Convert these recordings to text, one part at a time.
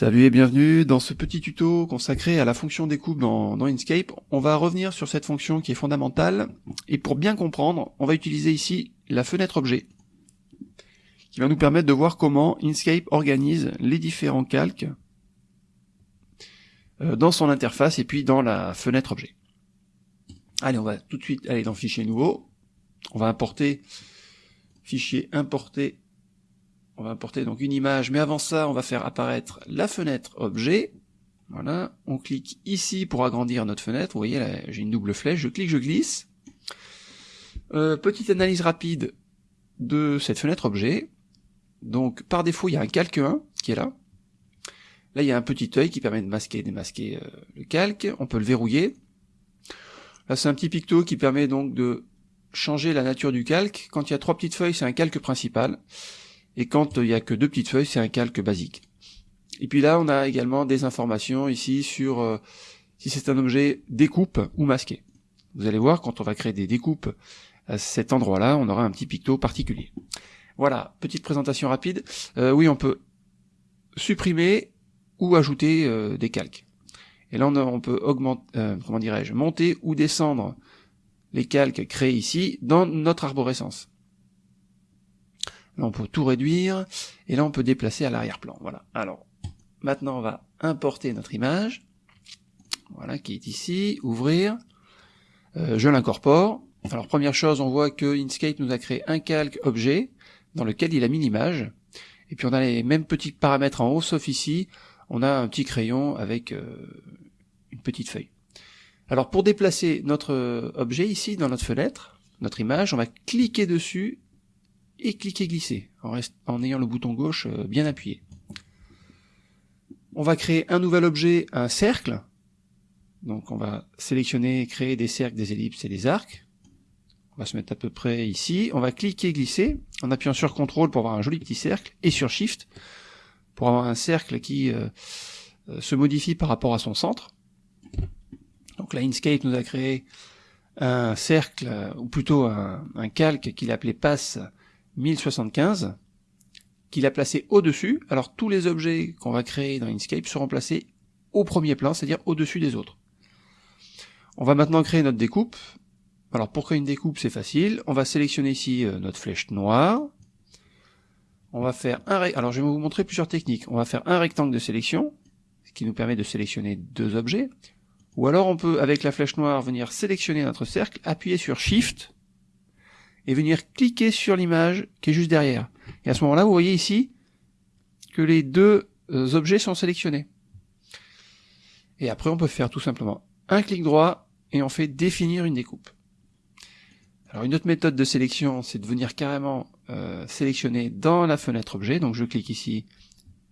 Salut et bienvenue dans ce petit tuto consacré à la fonction découpe dans, dans Inkscape. On va revenir sur cette fonction qui est fondamentale et pour bien comprendre, on va utiliser ici la fenêtre objet qui va nous permettre de voir comment Inkscape organise les différents calques euh, dans son interface et puis dans la fenêtre objet. Allez, on va tout de suite aller dans Fichier nouveau. On va importer fichier importer on va importer donc une image, mais avant ça, on va faire apparaître la fenêtre objet. Voilà, on clique ici pour agrandir notre fenêtre. Vous voyez, là, j'ai une double flèche. Je clique, je glisse. Euh, petite analyse rapide de cette fenêtre objet. Donc, par défaut, il y a un calque 1 qui est là. Là, il y a un petit œil qui permet de masquer et démasquer euh, le calque. On peut le verrouiller. Là, c'est un petit picto qui permet donc de changer la nature du calque. Quand il y a trois petites feuilles, c'est un calque principal et quand il n'y a que deux petites feuilles, c'est un calque basique. Et puis là, on a également des informations ici sur euh, si c'est un objet découpe ou masqué. Vous allez voir, quand on va créer des découpes à cet endroit-là, on aura un petit picto particulier. Voilà, petite présentation rapide. Euh, oui, on peut supprimer ou ajouter euh, des calques. Et là, on, peut augmenter, comment dirais-je, monter ou descendre les calques créés ici dans notre arborescence. Là, on peut tout réduire, et là, on peut déplacer à l'arrière-plan. Voilà. Alors, maintenant, on va importer notre image. Voilà, qui est ici. Ouvrir. Euh, je l'incorpore. Alors, première chose, on voit que Inkscape nous a créé un calque objet dans lequel il a mis l'image. Et puis, on a les mêmes petits paramètres en haut, sauf ici, on a un petit crayon avec euh, une petite feuille. Alors, pour déplacer notre euh, objet ici, dans notre fenêtre, notre image, on va cliquer dessus et cliquer glisser en, ayant le bouton gauche euh, bien appuyé. On va créer un nouvel objet, un cercle. Donc on va sélectionner, créer des cercles, des ellipses et des arcs. On va se mettre à peu près ici. On va cliquer glisser en appuyant sur CTRL pour avoir un joli petit cercle et sur SHIFT pour avoir un cercle qui euh, euh, se modifie par rapport à son centre. Donc là, Inkscape nous a créé un cercle, ou plutôt un, un calque qu'il appelait passe 1075 qu'il a placé au-dessus. Alors tous les objets qu'on va créer dans Inkscape seront placés au premier plan, c'est-à-dire au-dessus des autres. On va maintenant créer notre découpe. Alors pour créer une découpe, c'est facile. On va sélectionner ici euh, notre flèche noire. On va faire un alors je vais vous montrer plusieurs techniques. On va faire un rectangle de sélection, ce qui nous permet de sélectionner deux objets. Ou alors on peut, avec la flèche noire, venir sélectionner notre cercle, appuyer sur Shift, et venir cliquer sur l'image qui est juste derrière. Et à ce moment-là, vous voyez ici que les deux euh, objets sont sélectionnés. Et après, on peut faire tout simplement un clic droit et on fait définir une découpe. Alors une autre méthode de sélection, c'est de venir carrément euh, sélectionner dans la fenêtre objet. Donc je clique ici,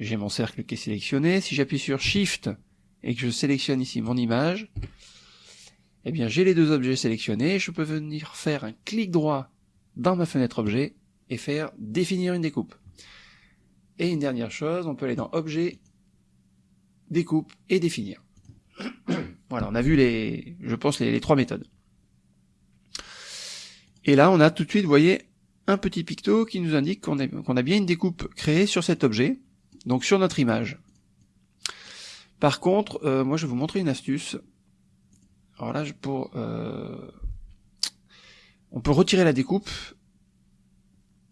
j'ai mon cercle qui est sélectionné. Si j'appuie sur Shift et que je sélectionne ici mon image, eh bien j'ai les deux objets sélectionnés. Je peux venir faire un clic droit dans ma fenêtre objet et faire définir une découpe. Et une dernière chose, on peut aller dans objet, découpe et définir. voilà, on a vu les, je pense, les, trois méthodes. Et là, on a tout de suite, vous voyez, un petit picto qui nous indique qu'on a, bien une découpe créée sur cet objet, donc sur notre image. Par contre, euh, moi je vais vous montrer une astuce. Alors là, pour euh, on peut retirer la découpe,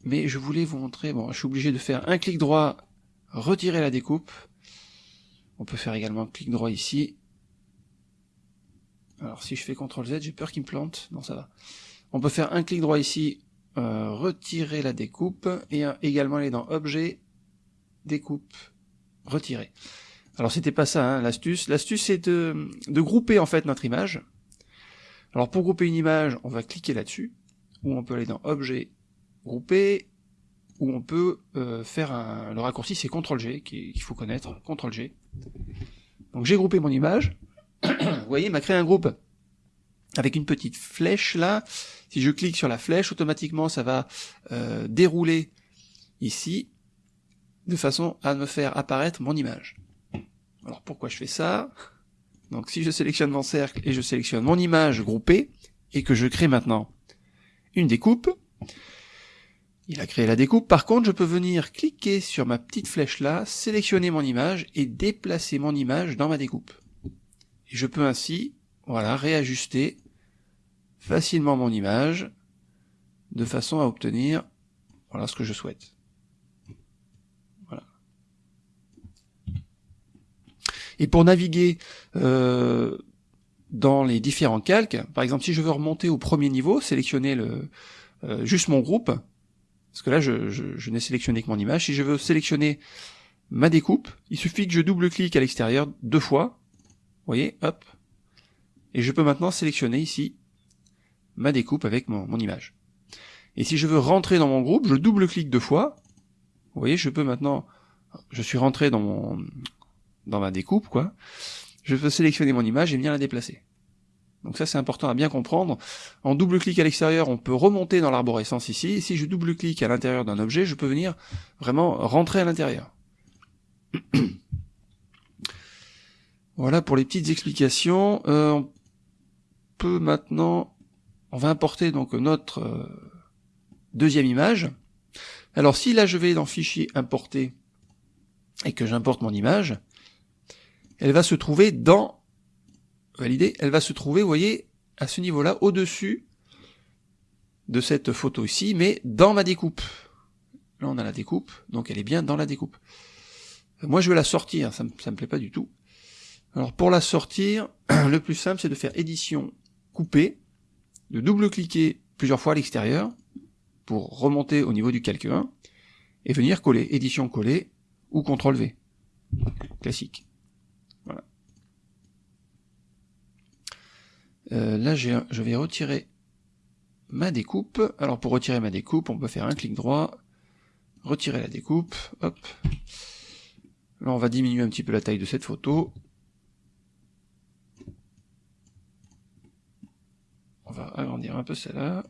mais je voulais vous montrer, bon, je suis obligé de faire un clic droit, retirer la découpe. On peut faire également un clic droit ici. Alors si je fais CTRL Z, j'ai peur qu'il me plante. Non, ça va. On peut faire un clic droit ici, euh, retirer la découpe, et également aller dans Objet, Découpe, Retirer. Alors c'était pas ça hein, l'astuce. L'astuce c'est de, de grouper en fait notre image. Alors pour grouper une image, on va cliquer là-dessus, ou on peut aller dans Objet, Grouper, ou on peut euh, faire un... Le raccourci c'est CTRL-G, qu'il faut connaître, CTRL-G. Donc j'ai groupé mon image, vous voyez, il m'a créé un groupe avec une petite flèche là. Si je clique sur la flèche, automatiquement ça va euh, dérouler ici, de façon à me faire apparaître mon image. Alors pourquoi je fais ça? Donc si je sélectionne mon cercle et je sélectionne mon image groupée, et que je crée maintenant une découpe, Il a créé la découpe. Par contre, je peux venir cliquer sur ma petite flèche là, sélectionner mon image et déplacer mon image dans ma découpe. Et je peux ainsi, voilà, réajuster facilement mon image de façon à obtenir voilà ce que je souhaite. Et pour naviguer euh, dans les différents calques, par exemple si je veux remonter au premier niveau, sélectionner le, euh, juste mon groupe, parce que là je, je n'ai sélectionné que mon image, si je veux sélectionner ma découpe, il suffit que je double-clique à l'extérieur deux fois, vous voyez, hop, et je peux maintenant sélectionner ici ma découpe avec mon, image. Et si je veux rentrer dans mon groupe, je double-clique deux fois. Vous voyez, je peux maintenant, je suis rentré dans mon, dans ma découpe, quoi. Je peux sélectionner mon image et bien la déplacer. Donc ça c'est important à bien comprendre. En double-clic à l'extérieur, on peut remonter dans l'arborescence ici. Et si je double-clique à l'intérieur d'un objet, je peux venir vraiment rentrer à l'intérieur. voilà pour les petites explications. Euh, on peut maintenant on va importer donc notre euh, deuxième image. Alors si là je vais dans fichier importer et que j'importe mon image, elle va se trouver dans valider, elle va se trouver, vous voyez, à ce niveau-là, au-dessus de cette photo ici, mais dans ma découpe. Là on a la découpe, donc elle est bien dans la découpe. Moi je veux la sortir, ça me, me plaît pas du tout. Alors pour la sortir, le plus simple c'est de faire édition couper, de double-cliquer plusieurs fois à l'extérieur pour remonter au niveau du calque 1 et venir coller, édition coller ou CTRL V. Classique. Euh, là, je vais retirer ma découpe. Alors pour retirer ma découpe, on peut faire un clic droit, retirer la découpe, hop. Là, on va diminuer un petit peu la taille de cette photo. On va agrandir un peu celle-là.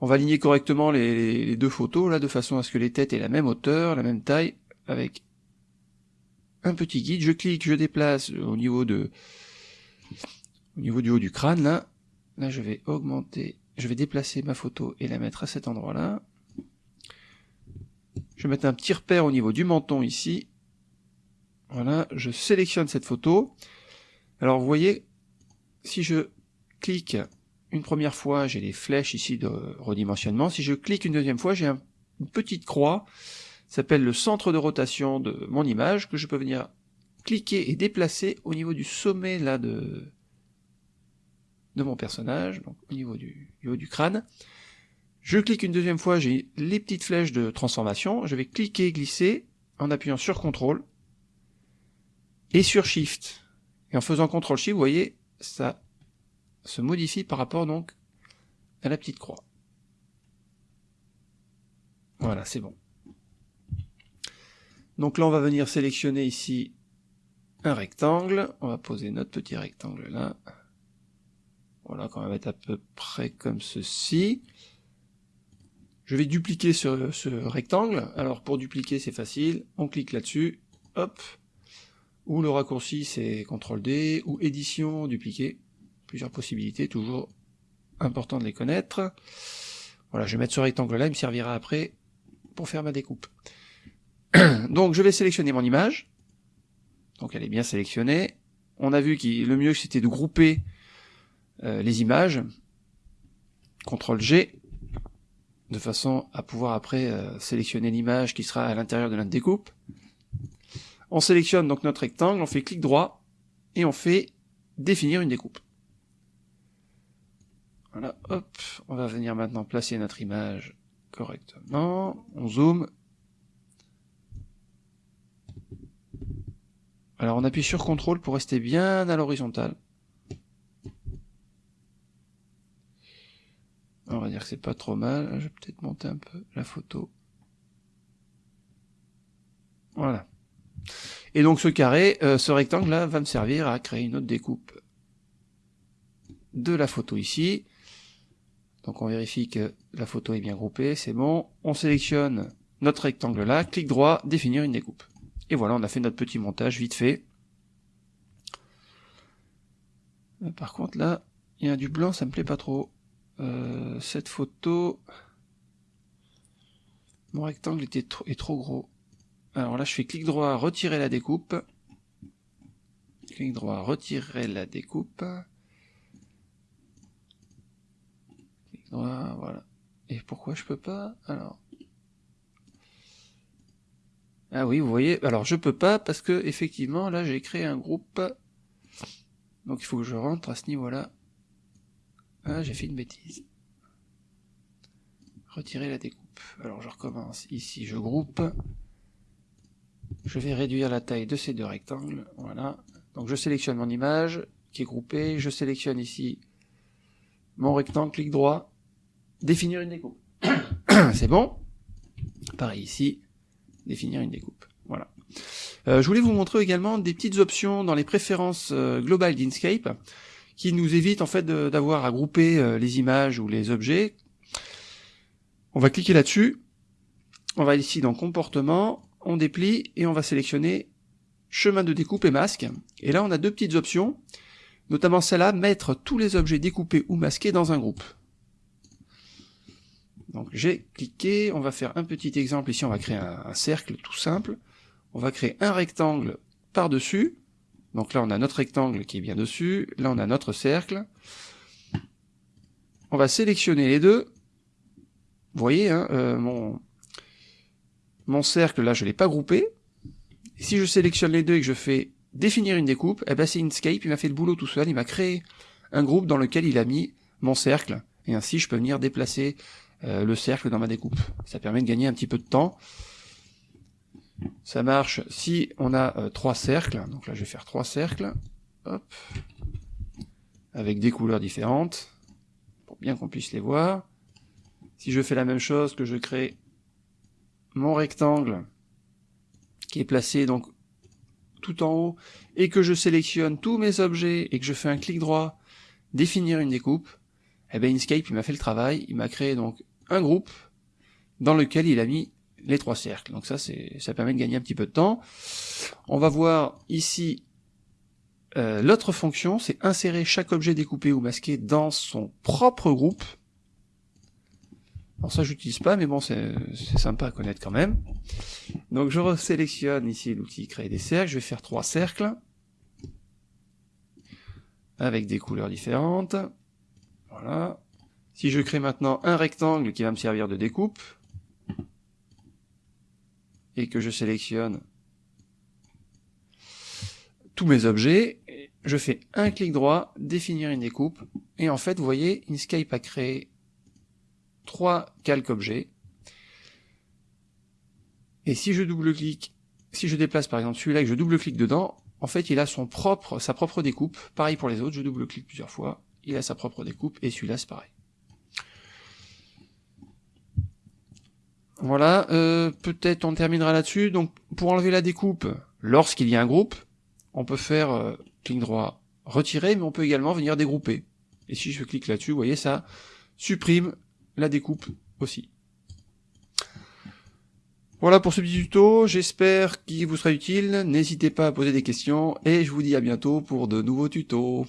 On va aligner correctement les, deux photos, là, de façon à ce que les têtes aient la même hauteur, la même taille, avec un petit guide. Je clique, je déplace au niveau de au niveau du haut du crâne, là. Là, je vais augmenter, je vais déplacer ma photo et la mettre à cet endroit-là. Je vais mettre un petit repère au niveau du menton ici. Voilà, je sélectionne cette photo. Alors vous voyez, si je clique une première fois, j'ai les flèches ici de redimensionnement. Si je clique une deuxième fois, j'ai une petite croix, s'appelle le centre de rotation de mon image, que je peux venir cliquer et déplacer au niveau du sommet là de, de mon personnage, donc au niveau du, haut du crâne. Je clique une deuxième fois, j'ai les petites flèches de transformation, je vais cliquer, glisser, en appuyant sur CTRL, et sur SHIFT. Et en faisant CTRL-SHIFT, vous voyez, ça se modifie par rapport donc à la petite croix. Voilà, c'est bon. Donc là, on va venir sélectionner ici un rectangle. On va poser notre petit rectangle là. Voilà, qu'on va mettre à peu près comme ceci. Je vais dupliquer ce, ce rectangle. Alors pour dupliquer, c'est facile. On clique là-dessus. Hop. Ou le raccourci, c'est CTRL D. Ou édition, dupliquer plusieurs possibilités, toujours important de les connaître. Voilà, je vais mettre ce rectangle-là, il me servira après pour faire ma découpe. Donc je vais sélectionner mon image. Donc elle est bien sélectionnée. On a vu que le mieux c'était de grouper euh, les images. CTRL G, de façon à pouvoir après euh, sélectionner l'image qui sera à l'intérieur de notre découpe. On sélectionne donc notre rectangle, on fait clic droit, et on fait définir une découpe. Voilà, hop, on va venir maintenant placer notre image correctement. On zoome. Alors on appuie sur CTRL pour rester bien à l'horizontale. On va dire que c'est pas trop mal. Je vais peut-être monter un peu la photo. Voilà. Et donc ce carré, euh, ce rectangle là va me servir à créer une autre découpe de la photo ici. Donc on vérifie que la photo est bien groupée, c'est bon. On sélectionne notre rectangle là, clic droit, définir une découpe. Et voilà, on a fait notre petit montage vite fait. Euh, par contre là, il y a du blanc, ça me plaît pas trop. Euh, cette photo, Mon rectangle était trop, est trop gros. Alors là, je fais clic droit, retirer la découpe. Clic droit, retirer la découpe. Clic droit, voilà. Et pourquoi je peux pas Alors? Ah oui, vous voyez, alors je peux pas parce que effectivement là j'ai créé un groupe. Donc il faut que je rentre à ce niveau-là. Ah, j'ai fait une bêtise. Retirer la découpe. Alors je recommence. Ici je groupe. Je vais réduire la taille de ces deux rectangles. Voilà. Donc je sélectionne mon image qui est groupée. Je sélectionne ici mon rectangle, clic droit, définir une découpe. C'est bon. Pareil ici, définir une découpe. Voilà. Euh, je voulais vous montrer également des petites options dans les préférences euh, globales d'Inkscape qui nous évitent en fait d'avoir à grouper euh, les images ou les objets. On va cliquer là-dessus. On va ici dans comportement, on déplie et on va sélectionner chemin de découpe et masque. Et là on a deux petites options, notamment celle-là, mettre tous les objets découpés ou masqués dans un groupe. Donc j'ai cliqué, on va faire un petit exemple, ici on va créer un, cercle tout simple, on va créer un rectangle par-dessus, donc là on a notre rectangle qui est bien dessus, là on a notre cercle, on va sélectionner les deux, vous voyez, hein, euh, mon, cercle là je l'ai pas groupé, si je sélectionne les deux et que je fais définir une découpe, eh ben c'est Inkscape, il m'a fait le boulot tout seul, il m'a créé un groupe dans lequel il a mis mon cercle, et ainsi je peux venir déplacer euh, le cercle dans ma découpe. Ça permet de gagner un petit peu de temps. Ça marche si on a euh, trois cercles. Donc là, je vais faire trois cercles. Avec des couleurs différentes. Pour bien qu'on puisse les voir. Si je fais la même chose, que je crée mon rectangle qui est placé donc tout en haut et que je sélectionne tous mes objets et que je fais un clic droit, définir une découpe, eh bien Inkscape il m'a fait le travail, il m'a créé donc un groupe dans lequel il a mis les trois cercles. Donc ça, ça permet de gagner un petit peu de temps. On va voir ici euh, l'autre fonction, c'est insérer chaque objet découpé ou masqué dans son propre groupe. Alors ça, j'utilise pas, mais bon, c'est, sympa à connaître quand même. Donc je resélectionne ici l'outil créer des cercles. Je vais faire trois cercles avec des couleurs différentes. Voilà. Si je crée maintenant un rectangle qui va me servir de découpe, et que je sélectionne tous mes objets, je fais un clic droit, définir une découpe, et en fait, vous voyez, Inkscape a créé trois calques objets, et si je double-clique, si je déplace par exemple celui-là et que je double-clique dedans, en fait, il a son propre, sa propre découpe. Pareil pour les autres, je double-clique plusieurs fois, il a sa propre découpe, et celui-là, c'est pareil. Voilà, euh, peut-être on terminera là-dessus. Donc pour enlever la découpe, lorsqu'il y a un groupe, on peut faire euh, clic droit retirer, mais on peut également venir dégrouper. Et si je clique là-dessus, vous voyez, ça supprime la découpe aussi. Voilà pour ce petit tuto, j'espère qu'il vous sera utile, n'hésitez pas à poser des questions, et je vous dis à bientôt pour de nouveaux tutos.